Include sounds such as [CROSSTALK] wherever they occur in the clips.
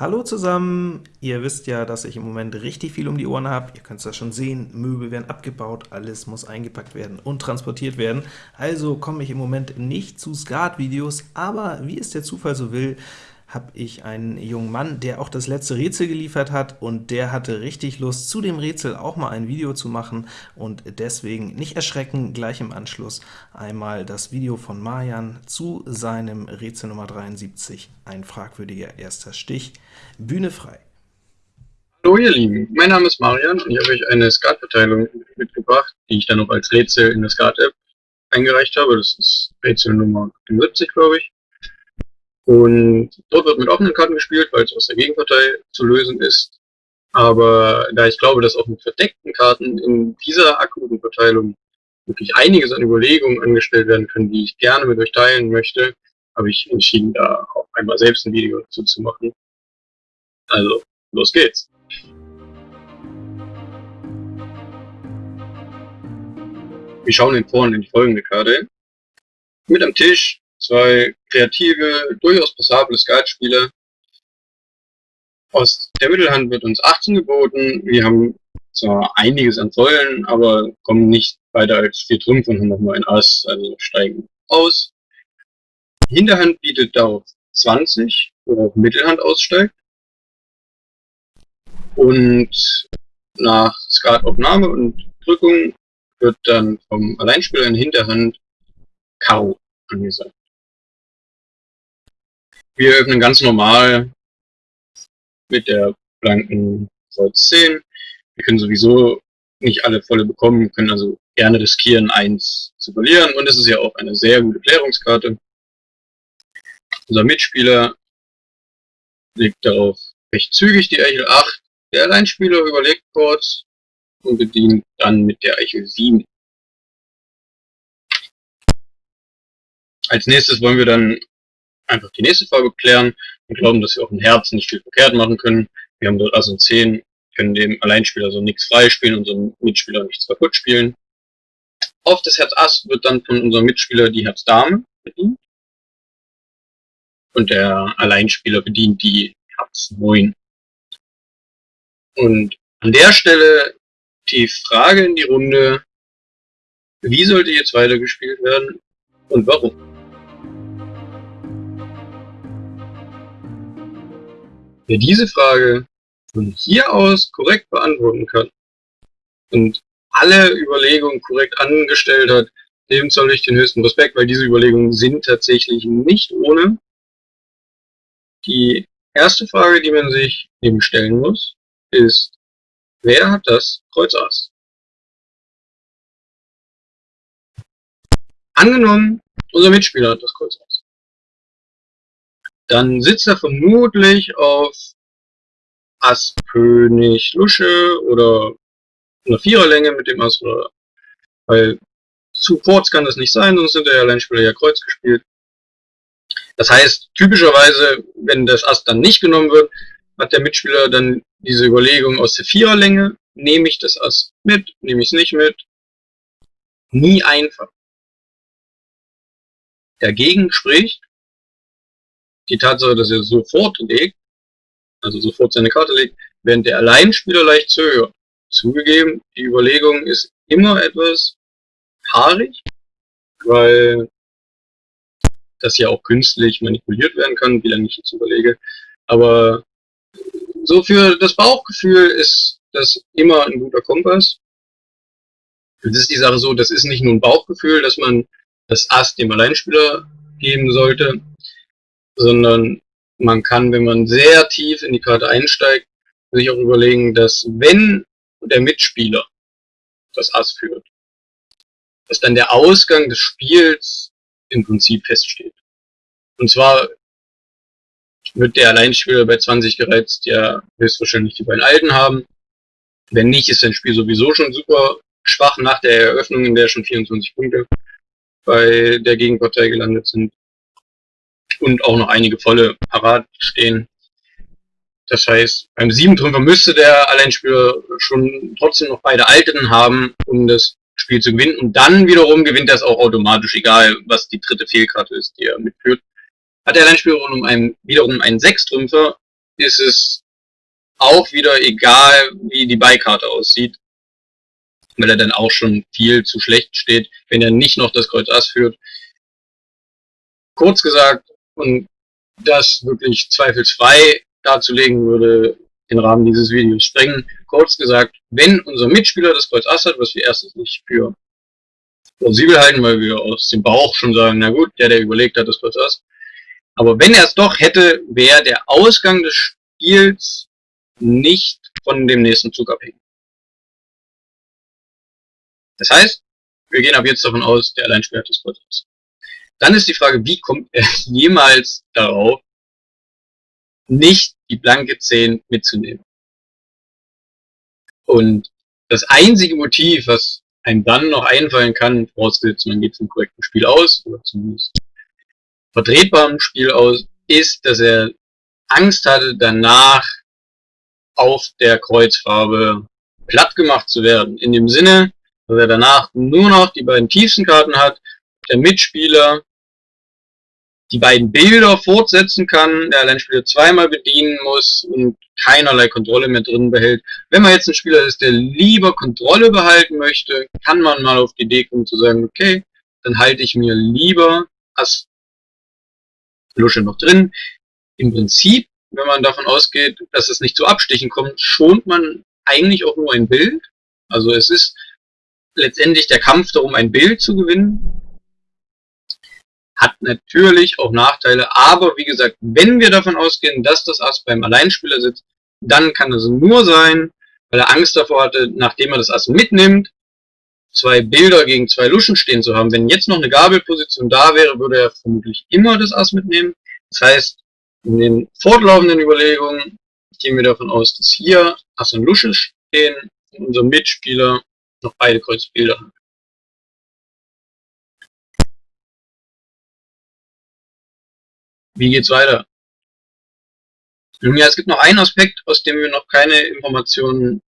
Hallo zusammen! Ihr wisst ja, dass ich im Moment richtig viel um die Ohren habe. Ihr könnt es ja schon sehen, Möbel werden abgebaut, alles muss eingepackt werden und transportiert werden. Also komme ich im Moment nicht zu Skat-Videos, aber wie es der Zufall so will, habe ich einen jungen Mann, der auch das letzte Rätsel geliefert hat, und der hatte richtig Lust, zu dem Rätsel auch mal ein Video zu machen, und deswegen nicht erschrecken, gleich im Anschluss einmal das Video von Marjan zu seinem Rätsel Nummer 73, ein fragwürdiger erster Stich. Bühne frei. Hallo ihr Lieben, mein Name ist Marian und ich habe euch eine Skat-Verteilung mitgebracht, die ich dann noch als Rätsel in der Skat-App eingereicht habe. Das ist Rätsel Nummer 70, glaube ich. Und dort wird mit offenen Karten gespielt, weil es aus der Gegenpartei zu lösen ist. Aber da ich glaube, dass auch mit verdeckten Karten in dieser akuten Verteilung wirklich einiges an Überlegungen angestellt werden können, die ich gerne mit euch teilen möchte, habe ich entschieden, da auch einmal selbst ein Video dazu zu machen. Also, los geht's! Wir schauen in vorn in die folgende Karte. Mit am Tisch zwei kreative, durchaus passable Skatspieler. Aus der Mittelhand wird uns 18 geboten. Wir haben zwar einiges an Säulen, aber kommen nicht weiter als vier Trümpfe und haben nochmal ein Ass, also steigen aus. Hinterhand bietet darauf 20, worauf Mittelhand aussteigt. Und nach Skataufnahme und Drückung wird dann vom Alleinspieler in Hinterhand Karo angesagt. Wir öffnen ganz normal mit der blanken Kreuz 10. Wir können sowieso nicht alle volle bekommen, können also gerne riskieren, eins zu verlieren. Und es ist ja auch eine sehr gute Klärungskarte. Unser Mitspieler legt darauf recht zügig die Eichel 8. Der Alleinspieler überlegt kurz und bedient dann mit der Eichel 7. Als nächstes wollen wir dann einfach die nächste Farbe klären und glauben, dass wir auf dem Herz nicht viel verkehrt machen können. Wir haben dort also 10, können dem Alleinspieler so nichts freispielen, unserem Mitspieler nichts kaputt spielen. Auf das Herz Ass wird dann von unserem Mitspieler die Herz Dame bedient. Und der Alleinspieler bedient die Herz 9. Und an der Stelle die Frage in die Runde, wie sollte jetzt weitergespielt werden und warum? Wer diese Frage von hier aus korrekt beantworten kann und alle Überlegungen korrekt angestellt hat, dem zoll ich den höchsten Respekt, weil diese Überlegungen sind tatsächlich nicht ohne. Die erste Frage, die man sich eben stellen muss, ist, wer hat das Kreuz Ass? Angenommen, unser Mitspieler hat das Kreuz Ass dann sitzt er vermutlich auf Ass König Lusche oder eine Viererlänge mit dem Ass, oder, weil zu kurz kann das nicht sein, sonst sind der Alleinspieler ja Kreuz gespielt. Das heißt, typischerweise, wenn das Ass dann nicht genommen wird, hat der Mitspieler dann diese Überlegung aus der Viererlänge, nehme ich das Ass mit, nehme ich es nicht mit. Nie einfach. Dagegen spricht, die Tatsache, dass er sofort legt, also sofort seine Karte legt, während der Alleinspieler leicht zögert. Zugegeben, die Überlegung ist immer etwas haarig, weil das ja auch künstlich manipuliert werden kann, wie lange ich jetzt überlege. Aber so für das Bauchgefühl ist das immer ein guter Kompass. Jetzt ist die Sache so, das ist nicht nur ein Bauchgefühl, dass man das Ass dem Alleinspieler geben sollte, sondern man kann, wenn man sehr tief in die Karte einsteigt, sich auch überlegen, dass wenn der Mitspieler das Ass führt, dass dann der Ausgang des Spiels im Prinzip feststeht. Und zwar wird der Alleinspieler bei 20 gereizt ja höchstwahrscheinlich die beiden Alten haben. Wenn nicht, ist sein Spiel sowieso schon super schwach nach der Eröffnung, in der schon 24 Punkte bei der Gegenpartei gelandet sind und auch noch einige volle parat stehen. Das heißt, beim Siebentrümpfer müsste der Alleinspieler schon trotzdem noch beide Alten haben, um das Spiel zu gewinnen. Und dann wiederum gewinnt das auch automatisch, egal was die dritte Fehlkarte ist, die er mitführt. Hat der Alleinspieler um einen, wiederum einen Sechstrümpfer, ist es auch wieder egal, wie die Beikarte aussieht, weil er dann auch schon viel zu schlecht steht, wenn er nicht noch das Kreuz Ass führt. Kurz gesagt, und das wirklich zweifelsfrei darzulegen würde den Rahmen dieses Videos sprengen. Kurz gesagt, wenn unser Mitspieler das Kreuz Ass hat, was wir erstens nicht für plausibel halten, weil wir aus dem Bauch schon sagen, na gut, der, der überlegt hat, das Kreuz Ass. Aber wenn er es doch hätte, wäre der Ausgang des Spiels nicht von dem nächsten Zug abhängig. Das heißt, wir gehen ab jetzt davon aus, der Alleinspieler hat das Kreuz Ass. Dann ist die Frage, wie kommt er [LAUGHS] jemals darauf, nicht die blanke 10 mitzunehmen? Und das einzige Motiv, was einem dann noch einfallen kann, vorausgesetzt man geht vom korrekten Spiel aus, oder zumindest vertretbaren Spiel aus, ist, dass er Angst hatte, danach auf der Kreuzfarbe platt gemacht zu werden. In dem Sinne, dass er danach nur noch die beiden tiefsten Karten hat, der Mitspieler die beiden Bilder fortsetzen kann, der Alleinspieler zweimal bedienen muss und keinerlei Kontrolle mehr drin behält. Wenn man jetzt ein Spieler ist, der lieber Kontrolle behalten möchte, kann man mal auf die Idee kommen zu sagen, okay, dann halte ich mir lieber Ass Lusche noch drin. Im Prinzip, wenn man davon ausgeht, dass es nicht zu Abstichen kommt, schont man eigentlich auch nur ein Bild. Also es ist letztendlich der Kampf darum, ein Bild zu gewinnen hat natürlich auch Nachteile, aber wie gesagt, wenn wir davon ausgehen, dass das Ass beim Alleinspieler sitzt, dann kann es nur sein, weil er Angst davor hatte, nachdem er das Ass mitnimmt, zwei Bilder gegen zwei Luschen stehen zu haben. Wenn jetzt noch eine Gabelposition da wäre, würde er vermutlich immer das Ass mitnehmen. Das heißt, in den fortlaufenden Überlegungen gehen wir davon aus, dass hier Ass und Lusche stehen und unser Mitspieler noch beide Kreuzbilder hat. Wie geht's weiter? Nun ja, es gibt noch einen Aspekt, aus dem wir noch keine Informationen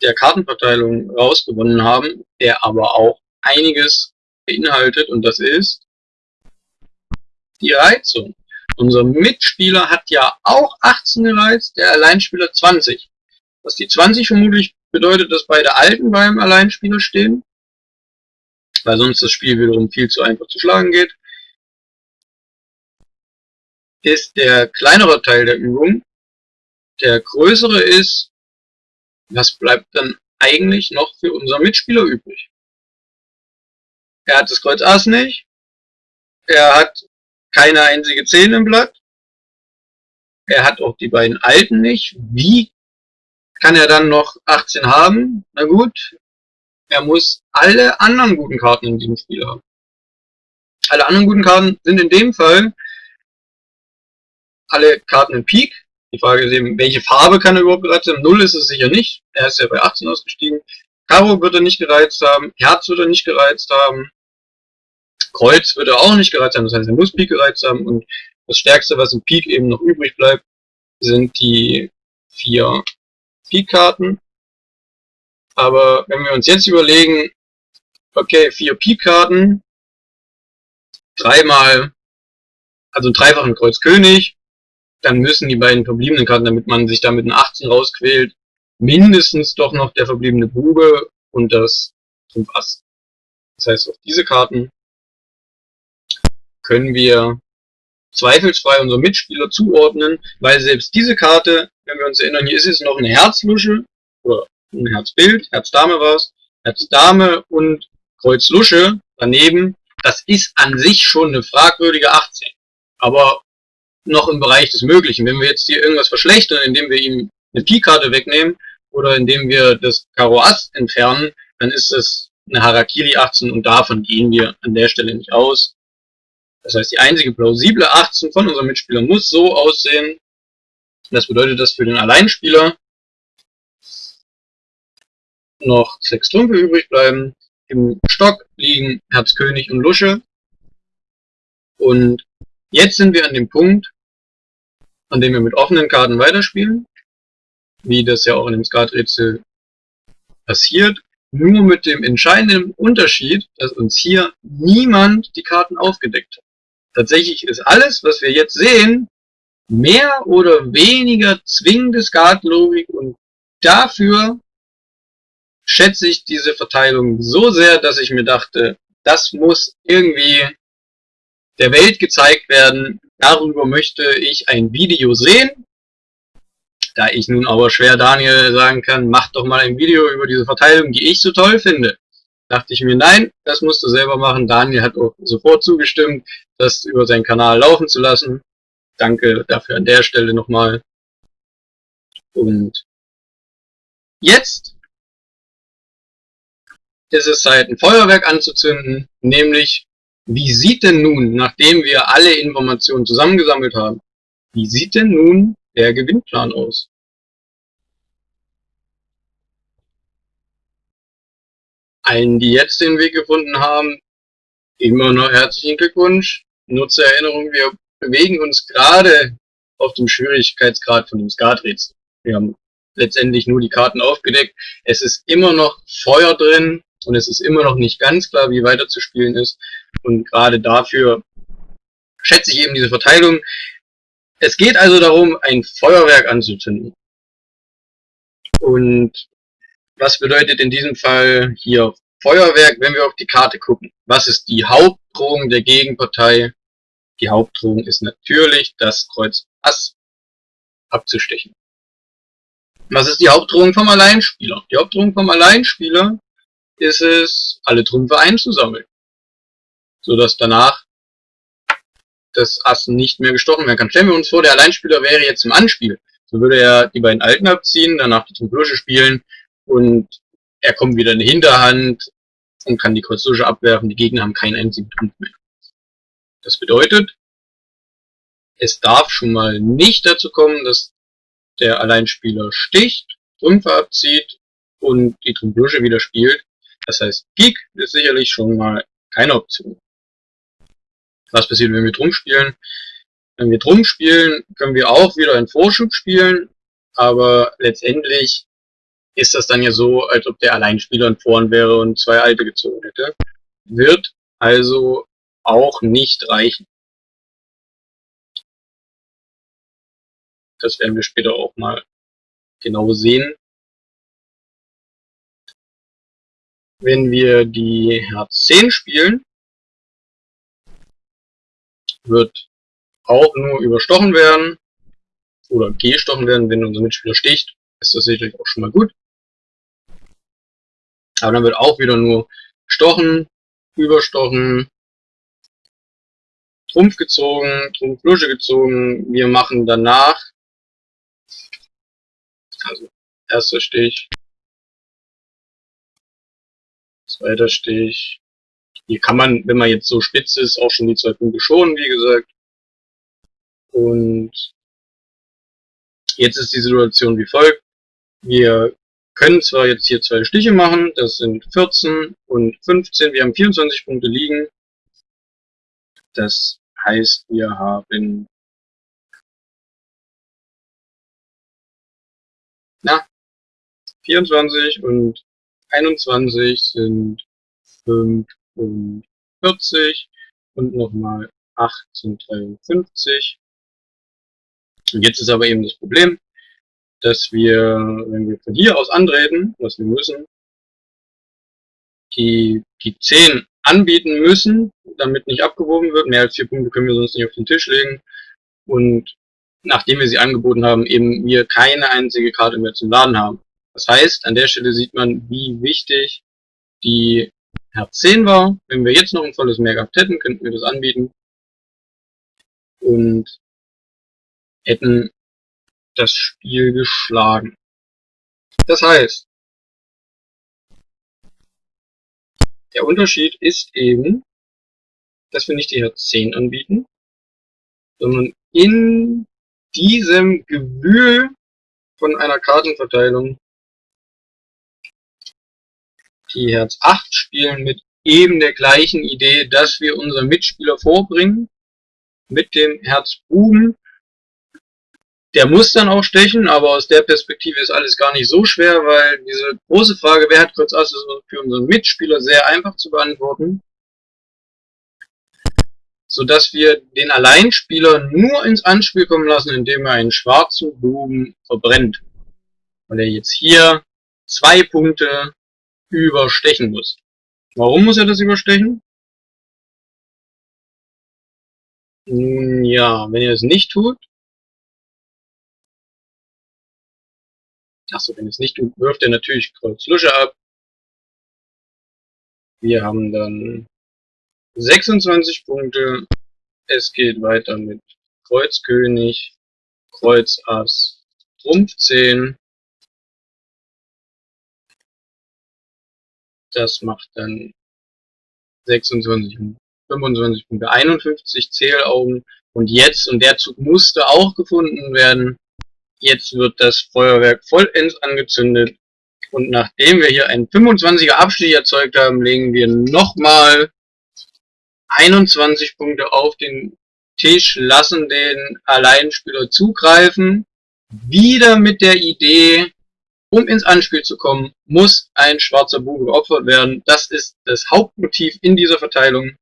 der Kartenverteilung rausgewonnen haben, der aber auch einiges beinhaltet und das ist die Reizung. Unser Mitspieler hat ja auch 18 gereizt, der Alleinspieler 20. Was die 20 vermutlich bedeutet, dass beide Alten beim Alleinspieler stehen, weil sonst das Spiel wiederum viel zu einfach zu schlagen geht ist der kleinere Teil der Übung. Der größere ist, was bleibt dann eigentlich noch für unseren Mitspieler übrig? Er hat das Kreuz Ass nicht. Er hat keine einzige 10 im Blatt. Er hat auch die beiden Alten nicht. Wie kann er dann noch 18 haben? Na gut, er muss alle anderen guten Karten in diesem Spiel haben. Alle anderen guten Karten sind in dem Fall alle Karten in Peak. Die Frage ist eben, welche Farbe kann er überhaupt gereizt haben? Null ist es sicher nicht. Er ist ja bei 18 ausgestiegen. Karo wird er nicht gereizt haben. Herz wird er nicht gereizt haben. Kreuz wird er auch nicht gereizt haben. Das heißt, er muss Pik gereizt haben. Und das Stärkste, was im Pik eben noch übrig bleibt, sind die vier Pik-Karten. Aber wenn wir uns jetzt überlegen, okay, vier Pik-Karten, dreimal, also dreifachen Kreuz König, dann müssen die beiden verbliebenen Karten, damit man sich da mit einer 18 rausquält, mindestens doch noch der verbliebene Bube und das Trumpf Ass. Das heißt, auf diese Karten können wir zweifelsfrei unsere Mitspieler zuordnen, weil selbst diese Karte, wenn wir uns erinnern, hier ist es noch eine Herzlusche, oder ein Herzbild, Herz-Dame war es, Herz-Dame und Kreuz-Lusche daneben, das ist an sich schon eine fragwürdige 18. Aber noch im Bereich des Möglichen. Wenn wir jetzt hier irgendwas verschlechtern, indem wir ihm eine Pi-Karte wegnehmen oder indem wir das Karo Ass entfernen, dann ist es eine Harakiri 18 und davon gehen wir an der Stelle nicht aus. Das heißt, die einzige plausible 18 von unserem Mitspieler muss so aussehen. Das bedeutet, dass für den Alleinspieler noch sechs Trümpfe übrig bleiben. Im Stock liegen Herz König und Lusche. Und jetzt sind wir an dem Punkt, an dem wir mit offenen Karten weiterspielen, wie das ja auch in dem Skaträtsel passiert, nur mit dem entscheidenden Unterschied, dass uns hier niemand die Karten aufgedeckt hat. Tatsächlich ist alles, was wir jetzt sehen, mehr oder weniger zwingende Skatlogik und dafür schätze ich diese Verteilung so sehr, dass ich mir dachte, das muss irgendwie der Welt gezeigt werden. Darüber möchte ich ein Video sehen. Da ich nun aber schwer Daniel sagen kann, mach doch mal ein Video über diese Verteilung, die ich so toll finde. Dachte ich mir, nein, das musst du selber machen. Daniel hat auch sofort zugestimmt, das über seinen Kanal laufen zu lassen. Danke dafür an der Stelle nochmal. Und jetzt ist es Zeit, ein Feuerwerk anzuzünden, nämlich, wie sieht denn nun, nachdem wir alle Informationen zusammengesammelt haben, wie sieht denn nun der Gewinnplan aus? Allen, die jetzt den Weg gefunden haben, immer noch herzlichen Glückwunsch. Nutze Erinnerung, wir bewegen uns gerade auf dem Schwierigkeitsgrad von dem Skaträtsel. Wir haben letztendlich nur die Karten aufgedeckt. Es ist immer noch Feuer drin und es ist immer noch nicht ganz klar, wie weiter zu spielen ist. Und gerade dafür schätze ich eben diese Verteilung. Es geht also darum, ein Feuerwerk anzuzünden. Und was bedeutet in diesem Fall hier Feuerwerk, wenn wir auf die Karte gucken? Was ist die Hauptdrohung der Gegenpartei? Die Hauptdrohung ist natürlich, das Kreuz Ass abzustechen. Was ist die Hauptdrohung vom Alleinspieler? Die Hauptdrohung vom Alleinspieler ist es, alle Trümpfe einzusammeln. So dass danach das Ass nicht mehr gestochen werden kann. Stellen wir uns vor, der Alleinspieler wäre jetzt im Anspiel. So würde er die beiden Alten abziehen, danach die Trumpflusche spielen und er kommt wieder in die Hinterhand und kann die Kreuzlusche abwerfen. Die Gegner haben keinen einzigen Trumpf mehr. Das bedeutet, es darf schon mal nicht dazu kommen, dass der Alleinspieler sticht, Trümpfe abzieht und die Trumpflusche wieder spielt. Das heißt, Pik ist sicherlich schon mal keine Option. Was passiert, wenn wir Drum spielen? Wenn wir Drum spielen, können wir auch wieder einen Vorschub spielen, aber letztendlich ist das dann ja so, als ob der Alleinspieler in Vorn wäre und zwei Alte gezogen hätte. Wird also auch nicht reichen. Das werden wir später auch mal genau sehen. Wenn wir die Herz 10 spielen, wird auch nur überstochen werden oder gestochen werden, wenn unser Mitspieler sticht, ist das sicherlich auch schon mal gut. Aber dann wird auch wieder nur gestochen, überstochen, Trumpf gezogen, Trumpf Lusche gezogen. Wir machen danach, also erster Stich, Zweiter Stich. Hier kann man, wenn man jetzt so spitz ist, auch schon die zwei Punkte schonen, wie gesagt. Und jetzt ist die Situation wie folgt. Wir können zwar jetzt hier zwei Stiche machen, das sind 14 und 15, wir haben 24 Punkte liegen. Das heißt, wir haben na, 24 und 21 sind 45 und nochmal 8 sind 53. Und jetzt ist aber eben das Problem, dass wir, wenn wir von hier aus antreten, was wir müssen, die, die 10 anbieten müssen, damit nicht abgewogen wird. Mehr als vier Punkte können wir sonst nicht auf den Tisch legen. Und nachdem wir sie angeboten haben, eben wir keine einzige Karte mehr zum Laden haben. Das heißt, an der Stelle sieht man, wie wichtig die Herz 10 war. Wenn wir jetzt noch ein volles Mehr gehabt hätten, könnten wir das anbieten und hätten das Spiel geschlagen. Das heißt, der Unterschied ist eben, dass wir nicht die Herz 10 anbieten, sondern in diesem Gewühl von einer Kartenverteilung die Herz 8 spielen mit eben der gleichen Idee, dass wir unseren Mitspieler vorbringen mit dem Herz Buben. Der muss dann auch stechen, aber aus der Perspektive ist alles gar nicht so schwer, weil diese große Frage, wer hat kurz Ass, ist für unseren Mitspieler sehr einfach zu beantworten. sodass wir den Alleinspieler nur ins Anspiel kommen lassen, indem er einen schwarzen Buben verbrennt. Weil er jetzt hier zwei Punkte überstechen muss. Warum muss er das überstechen? Ja, wenn er es nicht tut, Achso, wenn es nicht tut, wirft er natürlich Kreuz Lusche ab. Wir haben dann 26 Punkte. Es geht weiter mit Kreuz König, Kreuz Ass, Trumpf 10. Das macht dann 26, 25 Punkte, 51 Zählaugen. Und jetzt, und der Zug musste auch gefunden werden, jetzt wird das Feuerwerk vollends angezündet. Und nachdem wir hier einen 25er Abstich erzeugt haben, legen wir nochmal 21 Punkte auf den Tisch, lassen den Alleinspieler zugreifen. Wieder mit der Idee, um ins Anspiel zu kommen, muss ein schwarzer Bube geopfert werden. Das ist das Hauptmotiv in dieser Verteilung.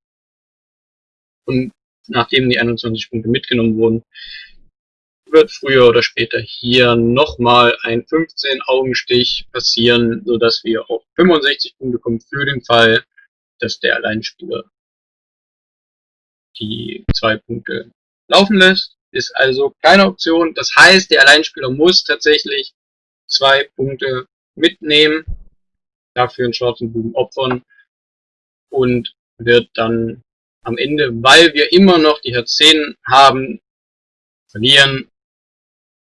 Und nachdem die 21 Punkte mitgenommen wurden, wird früher oder später hier nochmal ein 15 Augenstich passieren, sodass wir auf 65 Punkte kommen für den Fall, dass der Alleinspieler die zwei Punkte laufen lässt. Ist also keine Option. Das heißt, der Alleinspieler muss tatsächlich zwei Punkte mitnehmen, dafür einen schwarzen Buben opfern und wird dann am Ende, weil wir immer noch die Herz 10 haben, verlieren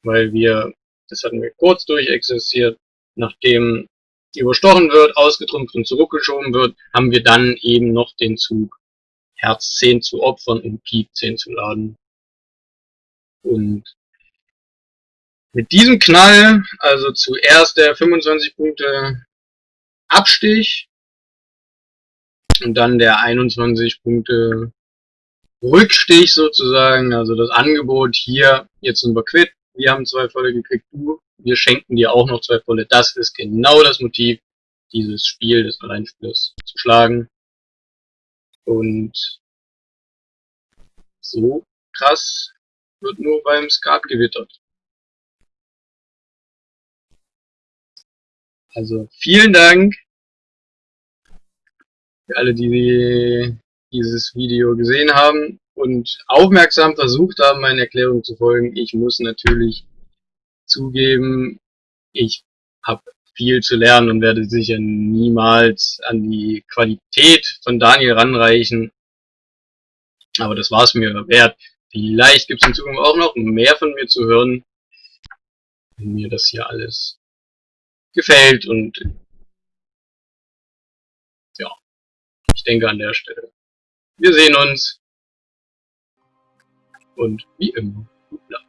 weil wir, das hatten wir kurz durchexistiert, nachdem überstochen wird, ausgetrumpft und zurückgeschoben wird, haben wir dann eben noch den Zug Herz 10 zu opfern und Pik 10 zu laden. Und mit diesem Knall, also zuerst der 25 Punkte Abstich und dann der 21 Punkte Rückstich sozusagen, also das Angebot hier, jetzt sind wir quitt, wir haben zwei volle gekriegt, du, wir schenken dir auch noch zwei volle. Das ist genau das Motiv, dieses Spiel des Alleinspielers zu schlagen. Und so krass wird nur beim Skat gewittert. Also vielen Dank für alle, die dieses Video gesehen haben und aufmerksam versucht haben, meinen Erklärungen zu folgen. Ich muss natürlich zugeben, ich habe viel zu lernen und werde sicher niemals an die Qualität von Daniel ranreichen. Aber das war es mir wert. Vielleicht gibt es in Zukunft auch noch mehr von mir zu hören, wenn mir das hier alles gefällt und ja, ich denke an der Stelle. Wir sehen uns und wie immer, gut Nacht.